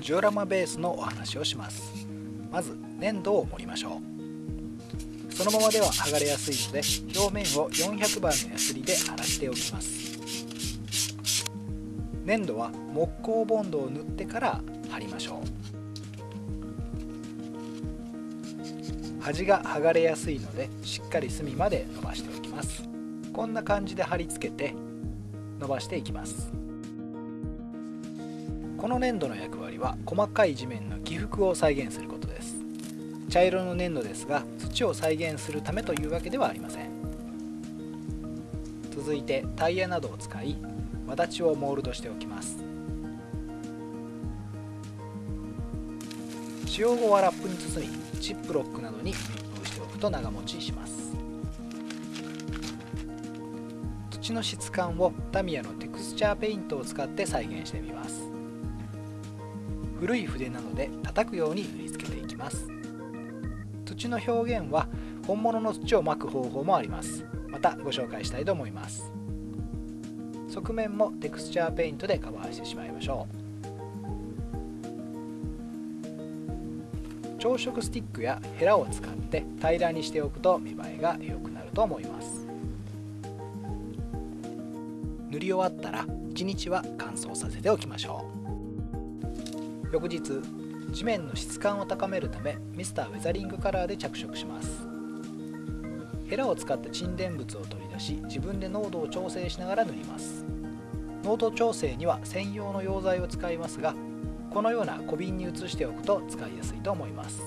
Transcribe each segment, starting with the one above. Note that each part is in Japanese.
ジオラマベースのお話をします。まず粘土を盛りましょう。そのままでは剥がれやすいので表面を400番のヤスリで洗っておきます。粘土は木工ボンドを塗ってから貼りましょう。端が剥がれやすいのでしっかり隅まで伸ばしておきます。こんな感じで貼り付けて伸ばしていきます。この粘土の役割は細かい地面の起伏を再現することです。茶色の粘土ですが土を再現するためというわけではありません。続いてタイヤなどを使い轍をモールドしておきます。使用後はラップに包みチップロックなどに密封しておくと長持ちします。土の質感をタミヤのテクスチャーペイントを使って再現してみます。古い筆なので叩くように塗りつけていきます。土の表現は本物の土を巻く方法もあります。またご紹介したいと思います。側面もテクスチャーペイントでカバーしてしまいましょう。朝食スティックやヘラを使って平らにしておくと見栄えが良くなると思います。塗り終わったら1日は乾燥させておきましょう。翌日地面の質感を高めるためミスターウェザリングカラーで着色します。ヘラを使って沈殿物を取り出し自分で濃度を調整しながら塗ります。濃度調整には専用の溶剤を使いますがこのような小瓶に移しておくと使いやすいと思います。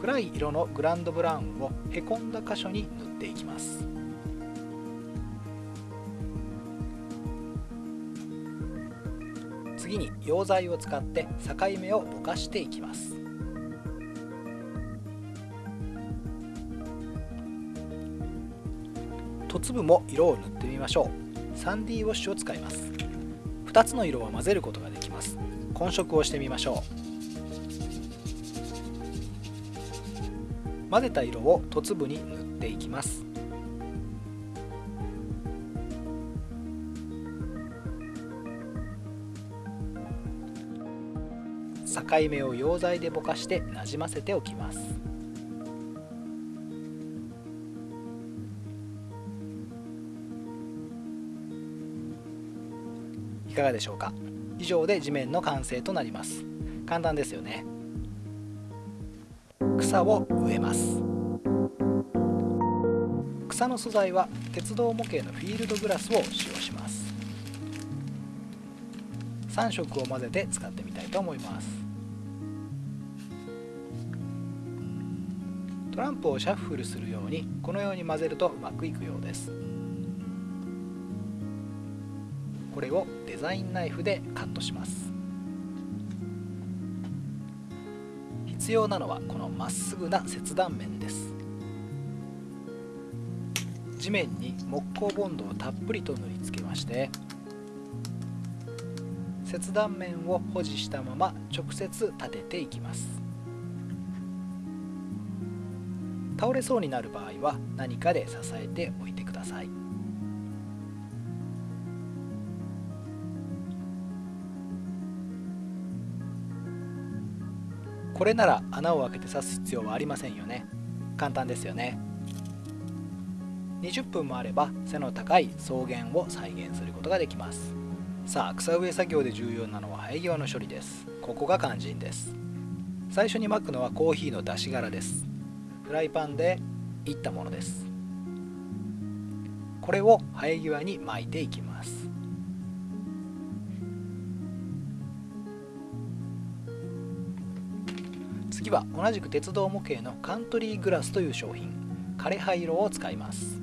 暗い色のグランドブラウンをへこんだ箇所に塗っていきます。次に溶剤を使って境目をぼかしていきます。と粒も色を塗ってみましょう。3D ウォッシュを使います。2つの色を混ぜることができます。混色をしてみましょう。混ぜた色をと粒に塗っていきます。境目を溶剤でぼかしてなじませておきます。いかがでしょうか？以上で地面の完成となります。簡単ですよね。草を植えます。草の素材は鉄道模型のフィールドグラスを使用します。3色を混ぜて使ってみたいと思います。ランプをシャッフルするようにこのように混ぜるとうまくいくようです。これをデザインナイフでカットします。必要なのはこのまっすぐな切断面です。地面に木工ボンドをたっぷりと塗りつけまして切断面を保持したまま直接立てていきます。倒れそうになる場合は何かで支えておいてください。これなら穴を開けて刺す必要はありませんよね。簡単ですよね。20分もあれば背の高い草原を再現することができます。さあ草植え作業で重要なのは生え際の処理です。ここが肝心です。最初に巻くのはコーヒーの出し殻です。フライパンでいったものです。これを生え際に巻いていきます。次は同じく鉄道模型のカントリーグラスという商品。枯葉色を使います。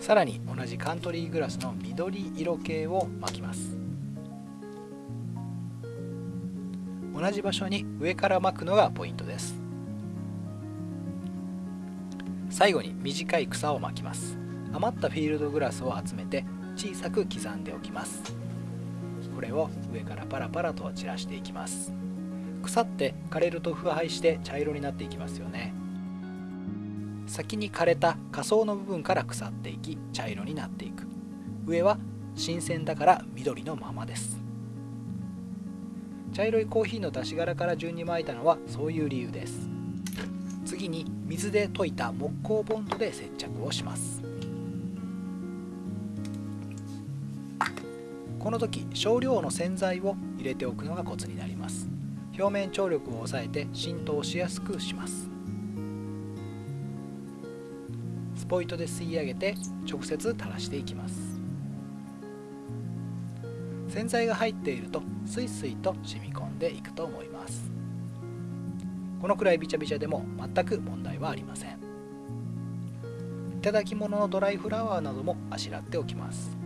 さらに同じカントリーグラスの緑色系を巻きます。同じ場所に上から巻くのがポイントです。最後に短い草を巻きます。余ったフィールドグラスを集めて小さく刻んでおきます。これを上からパラパラと散らしていきます。腐って枯れると腐敗して茶色になっていきますよね。先に枯れた下層の部分から腐っていき茶色になっていく。上は新鮮だから緑のままです。茶色いコーヒーの出し殻から順に巻いたのはそういう理由です。次に水で溶いた木工ボンドで接着をします。この時少量の洗剤を入れておくのがコツになります。表面張力を抑えて浸透しやすくします。スポイトで吸い上げて直接垂らしていきます。洗剤が入っているとスイスイと染み込んでいくと思います。このくらいビチャビチャでも全く問題はありません。いただき物のドライフラワーなどもあしらっておきます。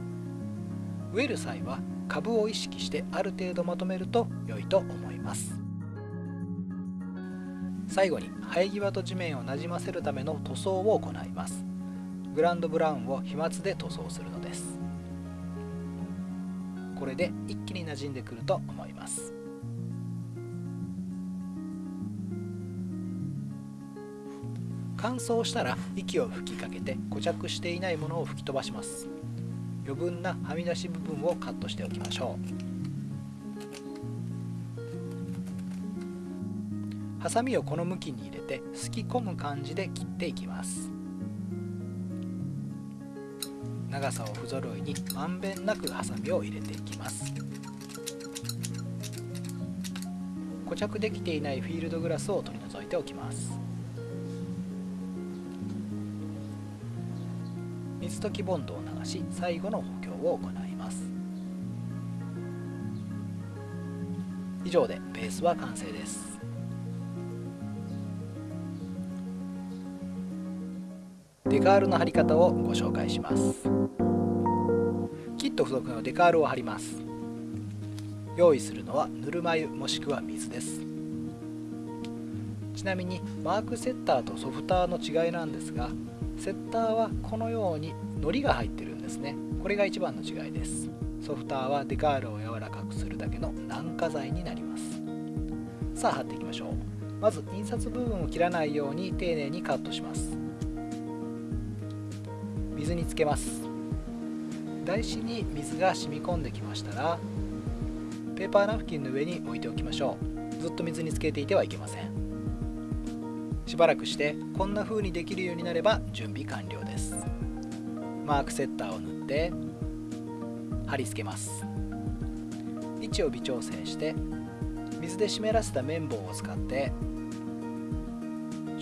植える際は株を意識してある程度まとめると良いと思います。最後に生え際と地面をなじませるための塗装を行います。グランドブラウンを飛沫で塗装するのです。これで一気に馴染んでくると思います。乾燥したら息を吹きかけて固着していないものを吹き飛ばします。余分なはみ出し部分をカットしておきましょう。ハサミをこの向きに入れてすき込む感じで切っていきます。長さを不揃いにまんべんなくハサミを入れていきます。固着できていないフィールドグラスを取り除いておきます。水溶きボンドを流し最後の補強を行います。以上でベースは完成です。デカールの貼り方をご紹介します。キット付属のデカールを貼ります。用意するのはぬるま湯もしくは水です。ちなみにマークセッターとソフターの違いなんですがセッターはこのように糊が入ってるんですね。これが一番の違いです。ソフターはデカールを柔らかくするだけの軟化剤になります。さあ貼っていきましょう。まず印刷部分を切らないように丁寧にカットします。につけます。台紙に水が染み込んできましたらペーパーナフキンの上に置いておきましょう。ずっと水につけていてはいけません。しばらくしてこんな風にできるようになれば準備完了です。マークセッターを塗って貼り付けます。位置を微調整して水で湿らせた綿棒を使って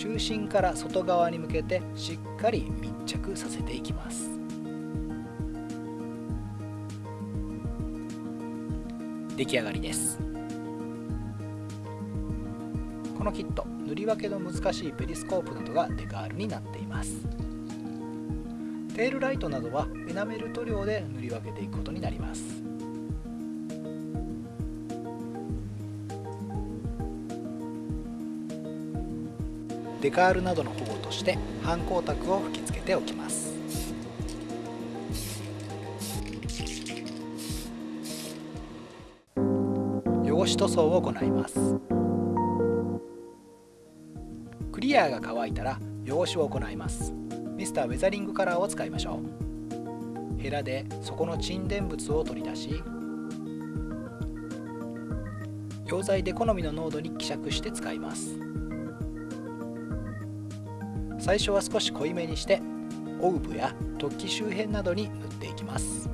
中心から外側に向けてしっかり密着させていきます。出来上がりです。このキット塗り分けの難しいペリスコープなどがデカールになっています。テールライトなどはエナメル塗料で塗り分けていくことになります。デカールなどの保護として反光沢を吹き付けておきます。汚し塗装を行います。クリアが乾いたら汚しを行います。ミスターウェザリングカラーを使いましょう。ヘラで底の沈殿物を取り出し溶剤で好みの濃度に希釈して使います。最初は少し濃いめにしてオウブや突起周辺などに塗っていきます。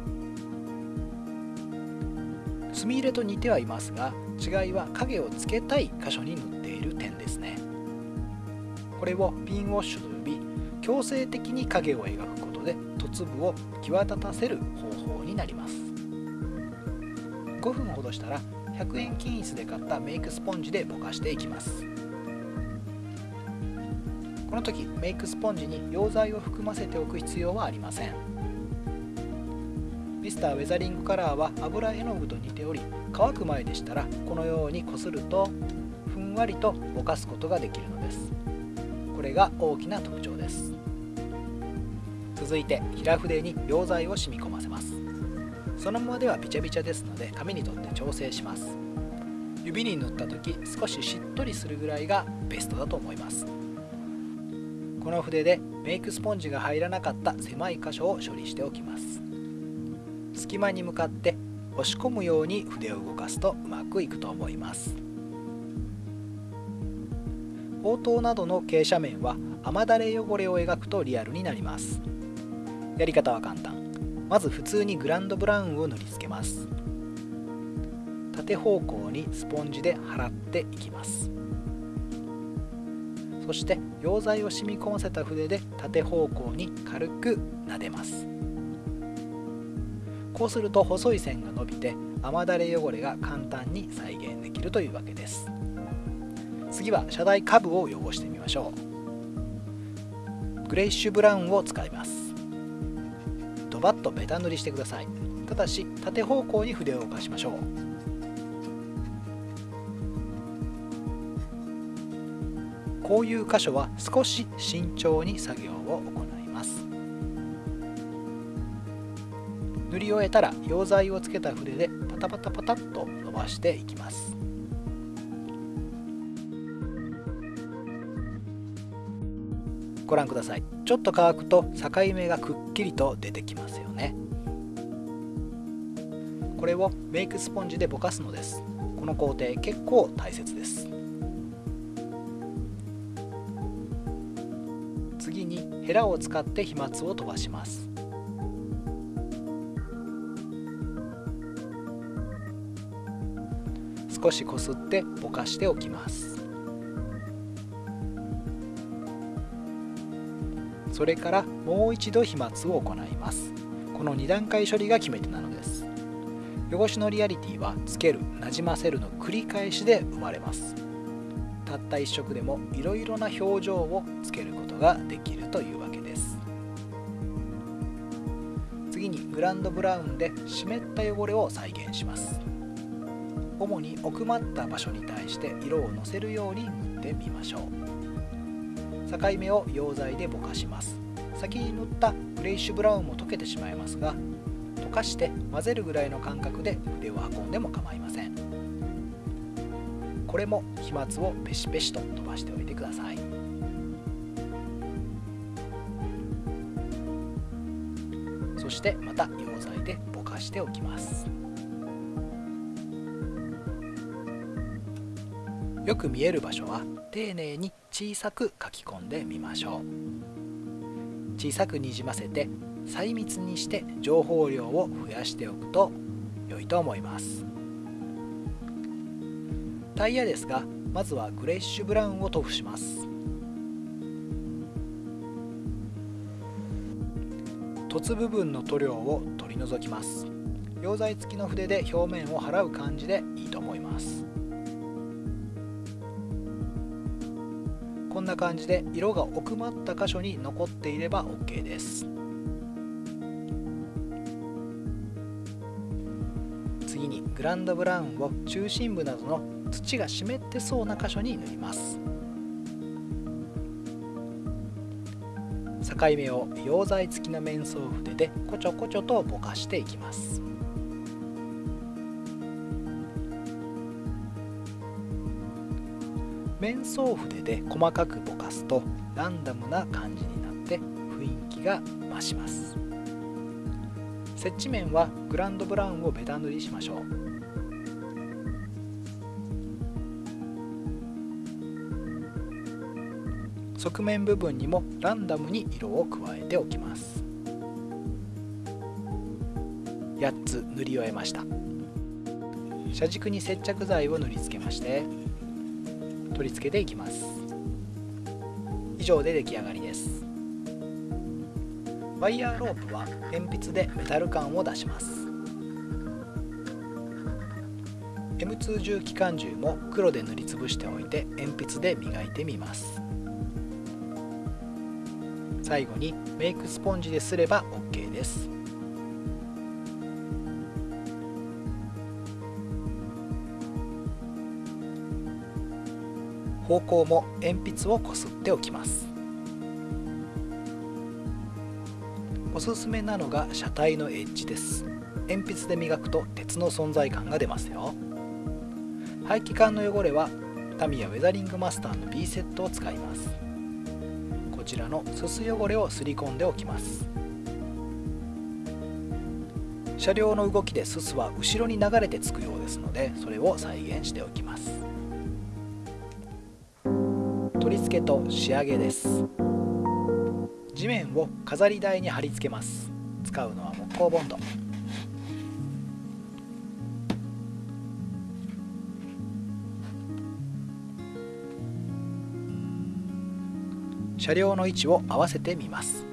墨入れと似てはいますが違いは影をつけたい箇所に塗っている点ですね。これをピンウォッシュと呼び強制的に影を描くことで凸部を際立たせる方法になります。5分ほどしたら100円均一で買ったメイクスポンジでぼかしていきます。この時メイクスポンジに溶剤を含ませておく必要はありません。ミスターウェザリングカラーは油絵の具と似ており乾く前でしたらこのようにこするとふんわりとぼかすことができるのです。これが大きな特徴です。続いて平筆に溶剤を染み込ませます。そのままではビチャビチャですので紙にとって調整します。指に塗った時少ししっとりするぐらいがベストだと思います。この筆でメイクスポンジが入らなかった狭い箇所を処理しておきます。隙間に向かって押し込むように筆を動かすとうまくいくと思います。応答などの傾斜面は雨だれ汚れを描くとリアルになります。やり方は簡単。まず普通にグランドブラウンを塗りつけます。縦方向にスポンジで払っていきます。そして溶剤を染み込ませた筆で縦方向に軽く撫でます。こうすると細い線が伸びて雨だれ汚れが簡単に再現できるというわけです。次は車台下部を汚してみましょう。グレイッシュブラウンを使います。ドバッとベタ塗りしてください。ただし縦方向に筆を動かしましょう。こういう箇所は少し慎重に作業を行います。塗り終えたら溶剤をつけた筆でパタパタパタッと伸ばしていきます。ご覧ください。ちょっと乾くと境目がくっきりと出てきますよね。これをメイクスポンジでぼかすのです。この工程結構大切です。ヘラを使って飛沫を飛ばします。少しこすってぼかしておきます。それからもう一度飛沫を行います。この2段階処理が決め手なのです。汚しのリアリティはつけるなじませるの繰り返しで生まれます。たった1色でもいろいろな表情をつけることができるというわけです。次にグランドブラウンで湿った汚れを再現します。主に奥まった場所に対して色をのせるように塗ってみましょう。境目を溶剤でぼかします。先に塗ったグレイッシュブラウンも溶けてしまいますが溶かして混ぜるぐらいの感覚で筆を運んでも構いません。これも飛沫をペシペシと飛ばしておいてください。そしてまた溶剤でぼかしておきます。よく見える場所は丁寧に小さく書き込んでみましょう。小さくにじませて細密にして情報量を増やしておくと良いと思います。タイヤですがまずはグレッシュブラウンを塗布します。凸部分の塗料を取り除きます。溶剤付きの筆で表面を払う感じでいいと思います。こんな感じで色が奥まった箇所に残っていれば OK です。次にグランドブラウンを中心部などの土が湿ってそうな箇所に塗ります。境目を溶剤付きの面相筆でこちょこちょとぼかしていきます。面相筆で細かくぼかすとランダムな感じになって雰囲気が増します。接地面はグランドブラウンをベタ塗りしましょう。側面部分にもランダムに色を加えておきます。8つ塗り終えました。車軸に接着剤を塗りつけまして取り付けていきます。以上で出来上がりです。ワイヤーロープは鉛筆でメタル感を出します。M2 重機関銃も黒で塗りつぶしておいて鉛筆で磨いてみます。最後にメイクスポンジですれば OK です。方向も鉛筆をこすっておきます。おすすめなのが車体のエッジです。鉛筆で磨くと鉄の存在感が出ますよ。排気管の汚れはタミヤウェザリングマスターの B セットを使います。ちらのすす汚れをすり込んでおきます。車両の動きでススは後ろに流れてつくようですのでそれを再現しておきます。取り付けと仕上げです。地面を飾り台に貼り付けます。使うのは木工ボンド。車両の位置を合わせてみます。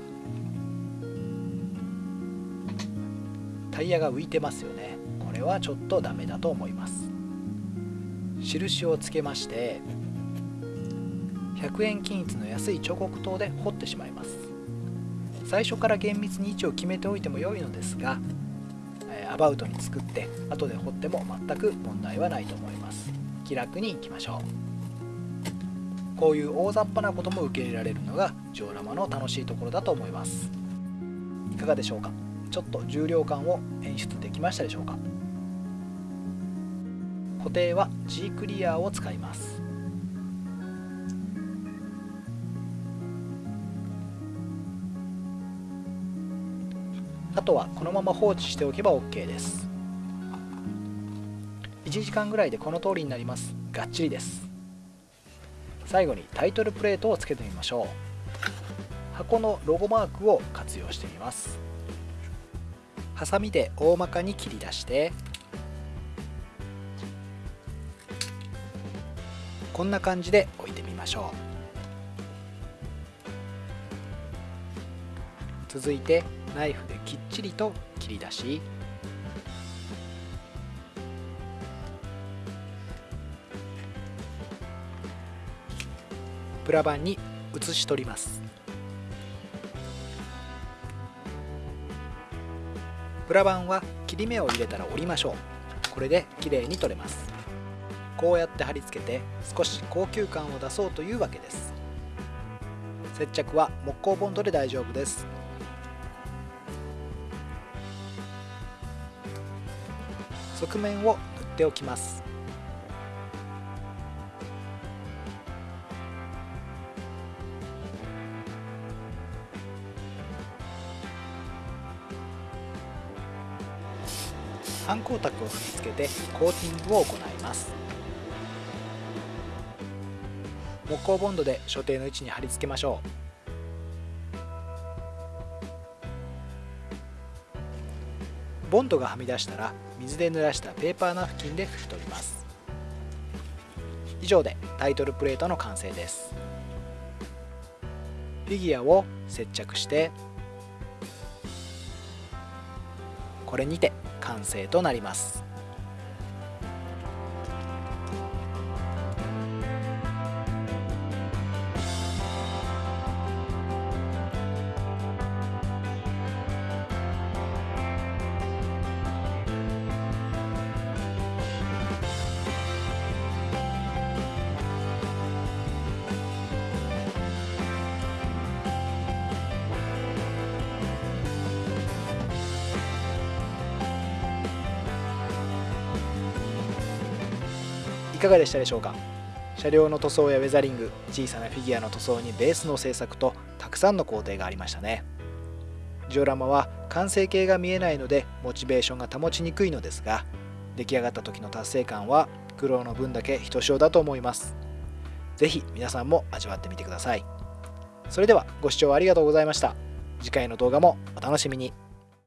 タイヤが浮いてますよね。これはちょっとダメだと思います。印をつけまして100円均一の安い彫刻刀で彫ってしまいます。最初から厳密に位置を決めておいても良いのですがアバウトに作って後で彫っても全く問題はないと思います。気楽にいきましょう。こういう大雑把なことも受け入れられるのがジオラマの楽しいところだと思います。いかがでしょうか？ちょっと重量感を演出できましたでしょうか？固定は G クリアーを使います。あとはこのまま放置しておけば OK です。1時間ぐらいでこの通りになります。がっちりです。最後にタイトルプレートをつけてみましょう。箱のロゴマークを活用してみます。ハサミで大まかに切り出してこんな感じで置いてみましょう。続いてナイフできっちりと切り出しプラ板に写し取ります。プラ板は切り目を入れたら折りましょう。これで綺麗に取れます。こうやって貼り付けて少し高級感を出そうというわけです。接着は木工ボンドで大丈夫です。側面を塗っておきます。反光沢を吹き付けてコーティングを行います。木工ボンドで所定の位置に貼り付けましょう。ボンドがはみ出したら水で濡らしたペーパーナフキンで拭き取ります。以上でタイトルプレートの完成です。フィギュアを接着してこれにて完成となります。かがでしたでしょうか？車両の塗装やウェザリング小さなフィギュアの塗装にベースの製作とたくさんの工程がありましたね。ジオラマは完成形が見えないのでモチベーションが保ちにくいのですが出来上がった時の達成感は苦労の分だけひとしおだと思います。是非皆さんも味わってみてください。それではご視聴ありがとうございました。次回の動画もお楽しみに。